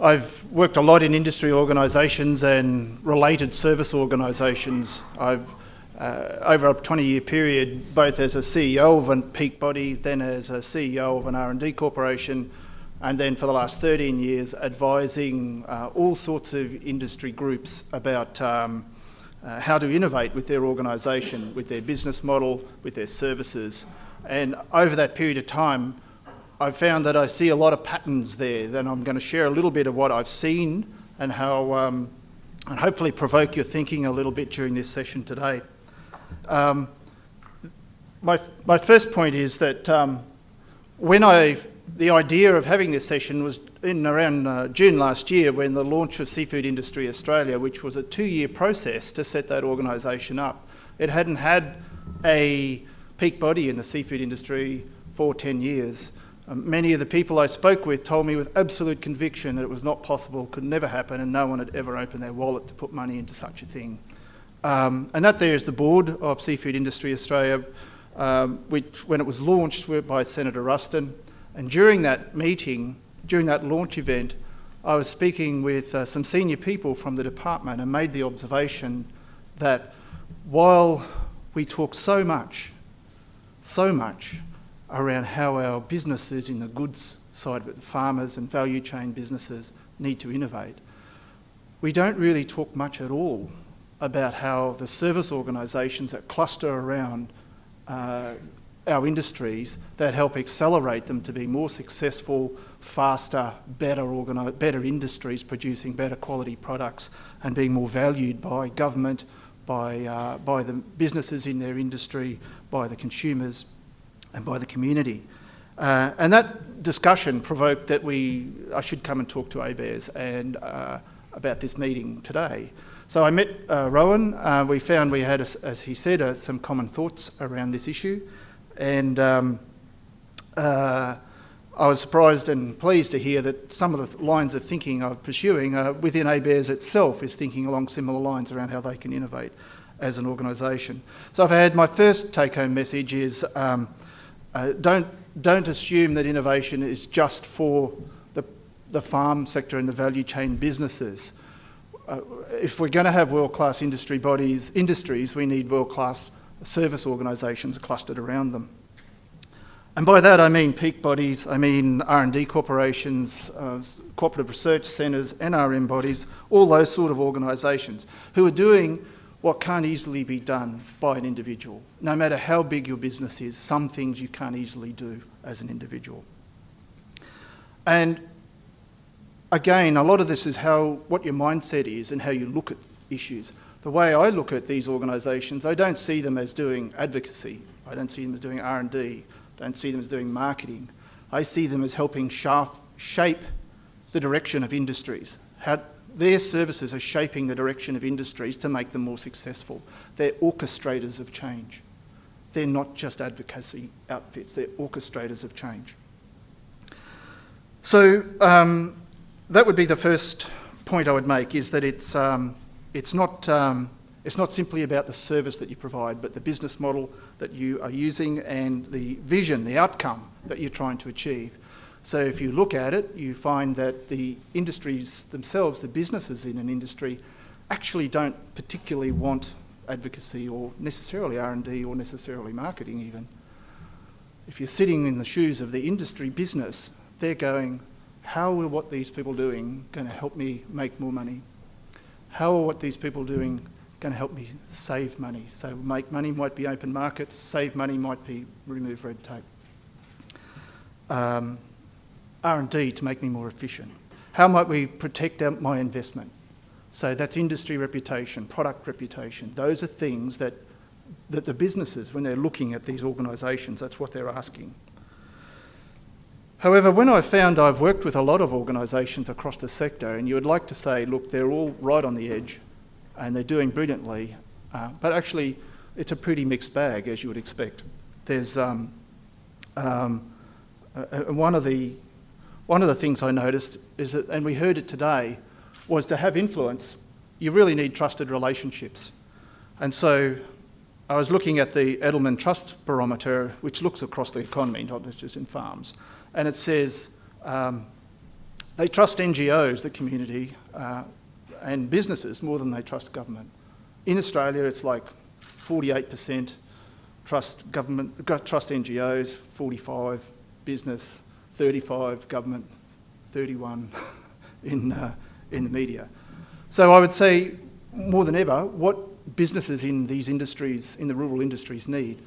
I've worked a lot in industry organisations and related service organisations. I've uh, over a 20-year period, both as a CEO of a peak body, then as a CEO of an R&D corporation, and then for the last 13 years advising uh, all sorts of industry groups about um, uh, how to innovate with their organisation, with their business model, with their services. And over that period of time, I've found that I see a lot of patterns there. Then I'm going to share a little bit of what I've seen and how, um, and hopefully provoke your thinking a little bit during this session today. Um, my, my first point is that um, when I, the idea of having this session was in around uh, June last year when the launch of Seafood Industry Australia, which was a two-year process to set that organisation up. It hadn't had a peak body in the seafood industry for 10 years. Um, many of the people I spoke with told me with absolute conviction that it was not possible, could never happen, and no one had ever opened their wallet to put money into such a thing. Um, and that there is the board of Seafood Industry Australia, um, which when it was launched by Senator Ruston. And during that meeting, during that launch event, I was speaking with uh, some senior people from the department and made the observation that while we talk so much, so much around how our businesses in the goods side it, farmers and value chain businesses need to innovate, we don't really talk much at all about how the service organisations that cluster around uh, our industries that help accelerate them to be more successful, faster, better, better industries producing better quality products and being more valued by government, by, uh, by the businesses in their industry, by the consumers and by the community. Uh, and that discussion provoked that we, I should come and talk to ABARES and uh, about this meeting today. So I met uh, Rowan. Uh, we found we had, as he said, uh, some common thoughts around this issue. And um, uh, I was surprised and pleased to hear that some of the lines of thinking I'm pursuing within ABARES itself is thinking along similar lines around how they can innovate as an organisation. So I've had my first take-home message is um, uh, don't, don't assume that innovation is just for the, the farm sector and the value chain businesses uh, if we're going to have world-class industry bodies, industries, we need world-class service organisations clustered around them. And by that I mean peak bodies, I mean R&D corporations, uh, cooperative research centres, NRM bodies, all those sort of organisations who are doing what can't easily be done by an individual. No matter how big your business is, some things you can't easily do as an individual. And again, a lot of this is how what your mindset is and how you look at issues. The way I look at these organisations, I don't see them as doing advocacy. I don't see them as doing R&D. I don't see them as doing marketing. I see them as helping shape the direction of industries. How their services are shaping the direction of industries to make them more successful. They're orchestrators of change. They're not just advocacy outfits, they're orchestrators of change. So um, that would be the first point I would make is that it's, um, it's, not, um, it's not simply about the service that you provide, but the business model that you are using and the vision, the outcome that you're trying to achieve. So if you look at it, you find that the industries themselves, the businesses in an industry, actually don't particularly want advocacy or necessarily R&D or necessarily marketing even. If you're sitting in the shoes of the industry business, they're going, how are what these people doing going to help me make more money? How are what these people doing going to help me save money? So make money might be open markets, save money might be remove red tape. Um, R&D to make me more efficient. How might we protect my investment? So that's industry reputation, product reputation. Those are things that, that the businesses, when they're looking at these organisations, that's what they're asking. However, when I found I've worked with a lot of organisations across the sector, and you would like to say, look, they're all right on the edge and they're doing brilliantly, uh, but actually it's a pretty mixed bag, as you would expect. There's um, um, uh, one of the one of the things I noticed is that, and we heard it today, was to have influence, you really need trusted relationships. And so I was looking at the Edelman Trust Barometer, which looks across the economy, not just in farms and it says, um, they trust NGOs, the community, uh, and businesses more than they trust government. In Australia, it's like 48% trust government, trust NGOs, 45 business, 35 government, 31 in, uh, in the media. So I would say more than ever, what businesses in these industries, in the rural industries need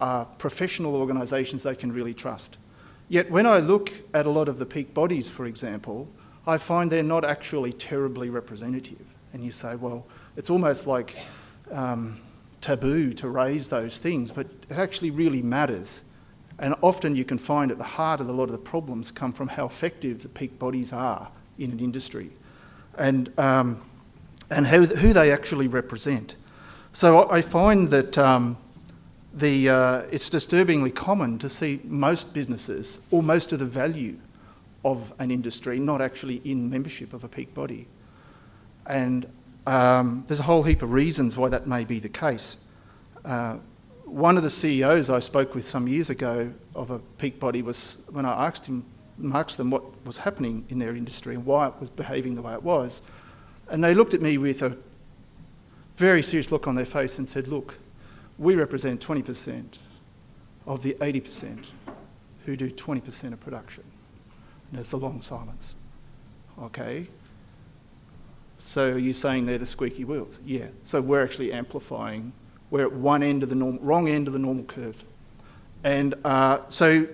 are professional organisations they can really trust. Yet when I look at a lot of the peak bodies, for example, I find they're not actually terribly representative. And you say, well, it's almost like um, taboo to raise those things, but it actually really matters. And often you can find at the heart of a lot of the problems come from how effective the peak bodies are in an industry and, um, and how, who they actually represent. So I find that um, the, uh, it's disturbingly common to see most businesses or most of the value of an industry not actually in membership of a peak body. And um, there's a whole heap of reasons why that may be the case. Uh, one of the CEOs I spoke with some years ago of a peak body was when I asked him, them what was happening in their industry and why it was behaving the way it was, and they looked at me with a very serious look on their face and said, "Look, we represent 20% of the 80% who do 20% of production." And there's a long silence. Okay, so you're saying they're the squeaky wheels? Yeah. So we're actually amplifying. We're at one end of the norm, wrong end of the normal curve. And uh, so,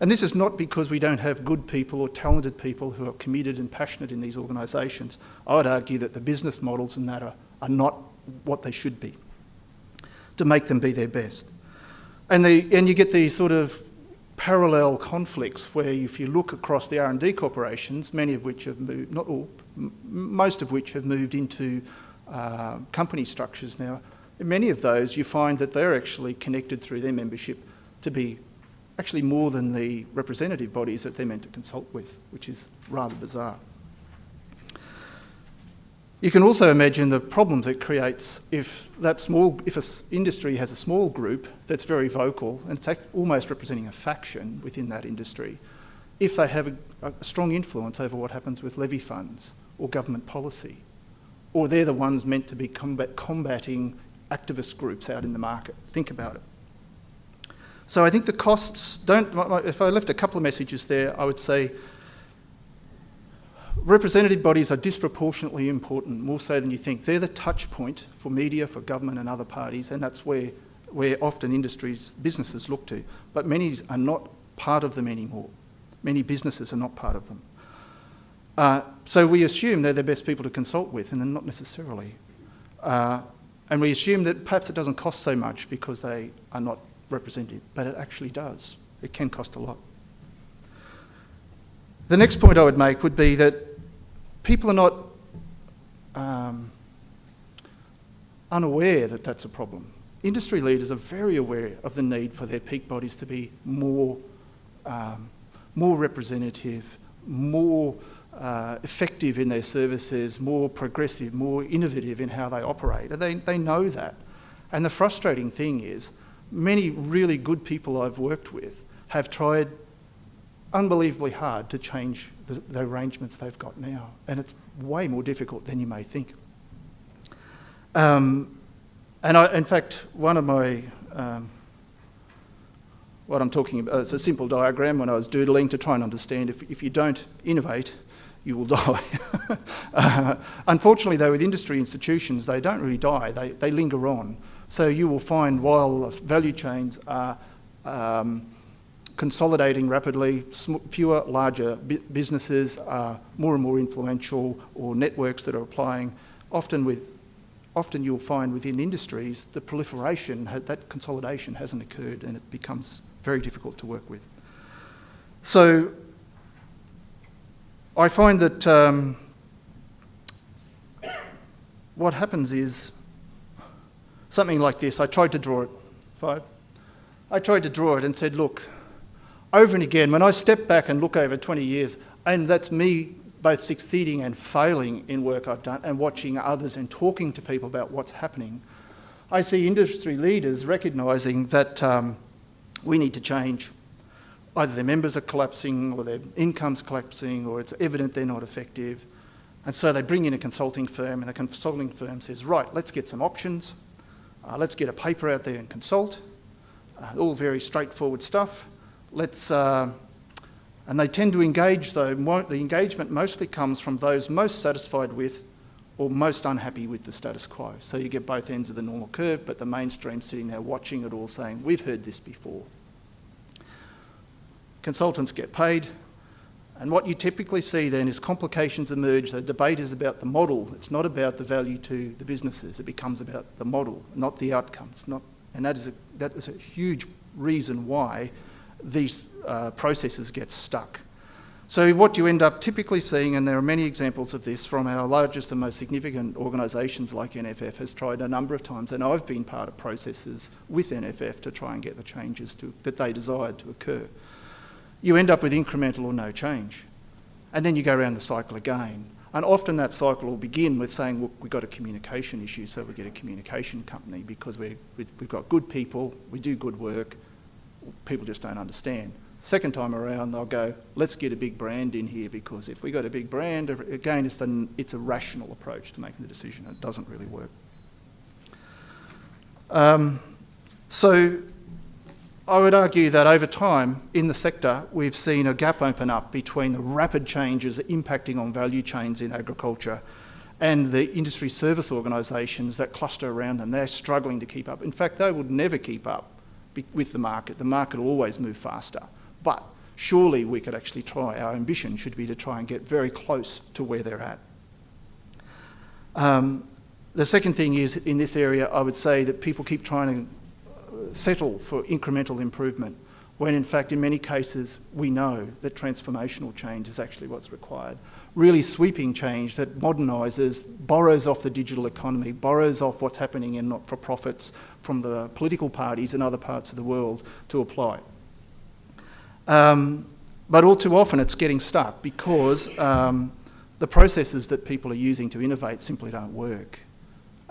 and this is not because we don't have good people or talented people who are committed and passionate in these organisations. I would argue that the business models and that are, are not what they should be to make them be their best. And, the, and you get these sort of parallel conflicts where if you look across the R&D corporations, many of which have moved, not all, most of which have moved into uh, company structures now, in many of those you find that they're actually connected through their membership to be actually more than the representative bodies that they're meant to consult with, which is rather bizarre. You can also imagine the problems it creates if that small, if an industry has a small group that's very vocal and it's almost representing a faction within that industry, if they have a, a strong influence over what happens with levy funds or government policy, or they're the ones meant to be combat, combating activist groups out in the market. Think about it. So I think the costs don't, if I left a couple of messages there, I would say representative bodies are disproportionately important, more so than you think. They're the touch point for media, for government and other parties, and that's where, where often industries, businesses look to. But many are not part of them anymore. Many businesses are not part of them. Uh, so we assume they're the best people to consult with, and they're not necessarily. Uh, and we assume that perhaps it doesn't cost so much because they are not representative, but it actually does. It can cost a lot. The next point I would make would be that people are not um, unaware that that's a problem. Industry leaders are very aware of the need for their peak bodies to be more, um, more representative, more uh, effective in their services, more progressive, more innovative in how they operate. They, they know that. And the frustrating thing is, many really good people I've worked with have tried unbelievably hard to change the, the, arrangements they've got now. And it's way more difficult than you may think. Um, and I, in fact, one of my, um, what I'm talking about, it's a simple diagram when I was doodling to try and understand if, if you don't innovate, you will die. uh, unfortunately, though, with industry institutions, they don't really die, they, they linger on. So you will find while value chains are um, consolidating rapidly, fewer larger businesses are more and more influential or networks that are applying, often with often you'll find within industries the proliferation, that consolidation hasn't occurred and it becomes very difficult to work with. So I find that um, what happens is something like this. I tried to draw it, five. I tried to draw it and said, look, over and again, when I step back and look over 20 years, and that's me both succeeding and failing in work I've done and watching others and talking to people about what's happening, I see industry leaders recognising that um, we need to change. Either their members are collapsing or their income's collapsing or it's evident they're not effective. And so they bring in a consulting firm and the consulting firm says, right, let's get some options. Uh, let's get a paper out there and consult. Uh, all very straightforward stuff. Let's, uh, and they tend to engage though, the engagement mostly comes from those most satisfied with or most unhappy with the status quo. So you get both ends of the normal curve, but the mainstream sitting there watching it all saying, we've heard this before. Consultants get paid, and what you typically see then is complications emerge. The debate is about the model. It's not about the value to the businesses. It becomes about the model, not the outcomes. Not, and that is, a, that is a huge reason why these uh, processes get stuck. So what you end up typically seeing, and there are many examples of this from our largest and most significant organisations like NFF has tried a number of times, and I've been part of processes with NFF to try and get the changes to, that they desired to occur. You end up with incremental or no change. And then you go around the cycle again. And often that cycle will begin with saying, look, we've got a communication issue, so we get a communication company because we we've got good people, we do good work, people just don't understand. Second time around, they'll go, let's get a big brand in here because if we got a big brand, again, it's, it's a rational approach to making the decision. It doesn't really work. Um, so I would argue that over time in the sector, we've seen a gap open up between the rapid changes impacting on value chains in agriculture and the industry service organisations that cluster around them. They're struggling to keep up. In fact, they would never keep up with the market. The market will always move faster. But surely we could actually try, our ambition should be to try and get very close to where they're at. Um, the second thing is, in this area, I would say that people keep trying to settle for incremental improvement, when in fact, in many cases, we know that transformational change is actually what's required. Really sweeping change that modernises, borrows off the digital economy, borrows off what's happening in not-for-profits from the political parties in other parts of the world to apply. Um, but all too often it's getting stuck because um, the processes that people are using to innovate simply don't work.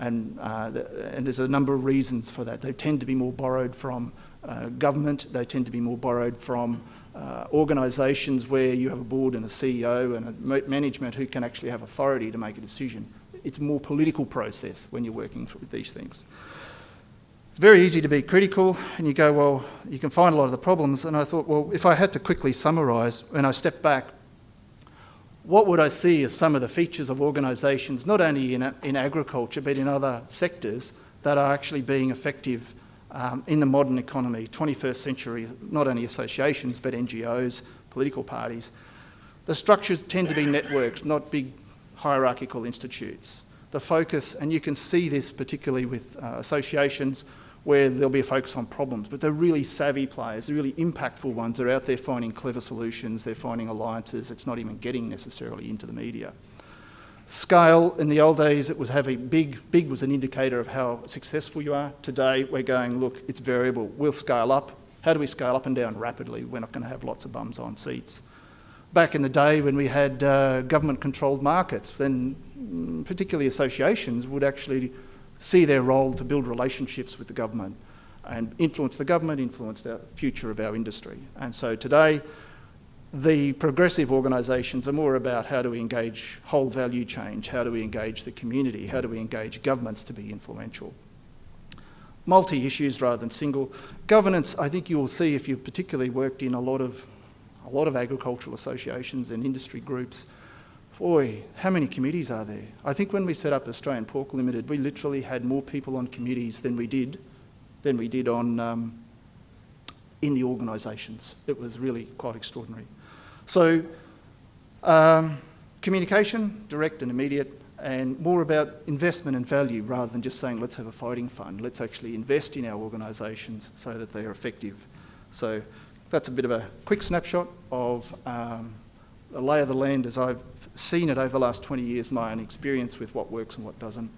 And, uh, and there's a number of reasons for that. They tend to be more borrowed from uh, government, they tend to be more borrowed from uh, organisations where you have a board and a CEO and a management who can actually have authority to make a decision. It's a more political process when you're working with these things It's very easy to be critical and you go, well, you can find a lot of the problems. And I thought, well, if I had to quickly summarise, when I step back, what would I see as some of the features of organisations, not only in, in agriculture, but in other sectors that are actually being effective um, in the modern economy, 21st century, not only associations, but NGOs, political parties. The structures tend to be networks, not big hierarchical institutes. The focus, and you can see this particularly with uh, associations, where there'll be a focus on problems, but they're really savvy players, they're really impactful ones They're out there finding clever solutions, they're finding alliances, it's not even getting necessarily into the media. Scale, in the old days it was having big, big was an indicator of how successful you are. Today we're going, look, it's variable, we'll scale up. How do we scale up and down rapidly? We're not going to have lots of bums on seats. Back in the day when we had uh, government controlled markets, then mm, particularly associations would actually see their role to build relationships with the government and influence the government, influence the future of our industry. And so today, the progressive organisations are more about how do we engage whole value change, how do we engage the community, how do we engage governments to be influential. Multi-issues rather than single. Governance, I think you will see if you've particularly worked in a lot of, a lot of agricultural associations and industry groups, boy, how many committees are there? I think when we set up Australian Pork Limited, we literally had more people on committees than we did, than we did on um, in the organisations. It was really quite extraordinary. So, um, communication, direct and immediate, and more about investment and value rather than just saying let's have a fighting fund. Let's actually invest in our organisations so that they are effective. So that's a bit of a quick snapshot of um, the lay of the land as I've seen it over the last 20 years, my own experience with what works and what doesn't.